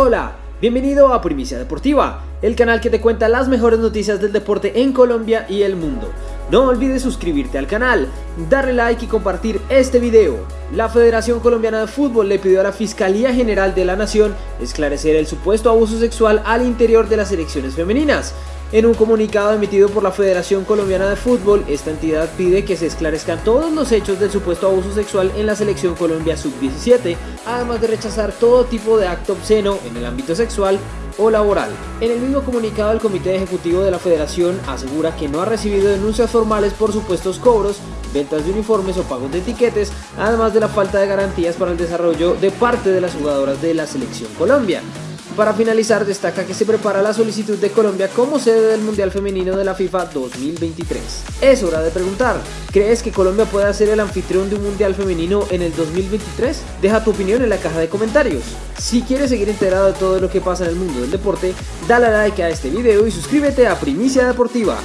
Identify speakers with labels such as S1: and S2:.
S1: Hola, bienvenido a Primicia Deportiva, el canal que te cuenta las mejores noticias del deporte en Colombia y el mundo. No olvides suscribirte al canal, darle like y compartir este video. La Federación Colombiana de Fútbol le pidió a la Fiscalía General de la Nación esclarecer el supuesto abuso sexual al interior de las selecciones femeninas. En un comunicado emitido por la Federación Colombiana de Fútbol, esta entidad pide que se esclarezcan todos los hechos del supuesto abuso sexual en la selección Colombia Sub-17, además de rechazar todo tipo de acto obsceno en el ámbito sexual o laboral. En el mismo comunicado, el Comité Ejecutivo de la Federación asegura que no ha recibido denuncias formales por supuestos cobros, ventas de uniformes o pagos de etiquetes, además de la falta de garantías para el desarrollo de parte de las jugadoras de la selección Colombia. Para finalizar, destaca que se prepara la solicitud de Colombia como sede del Mundial Femenino de la FIFA 2023. Es hora de preguntar, ¿crees que Colombia puede ser el anfitrión de un Mundial Femenino en el 2023? Deja tu opinión en la caja de comentarios. Si quieres seguir enterado de todo lo que pasa en el mundo del deporte, dale like a este video y suscríbete a Primicia Deportiva.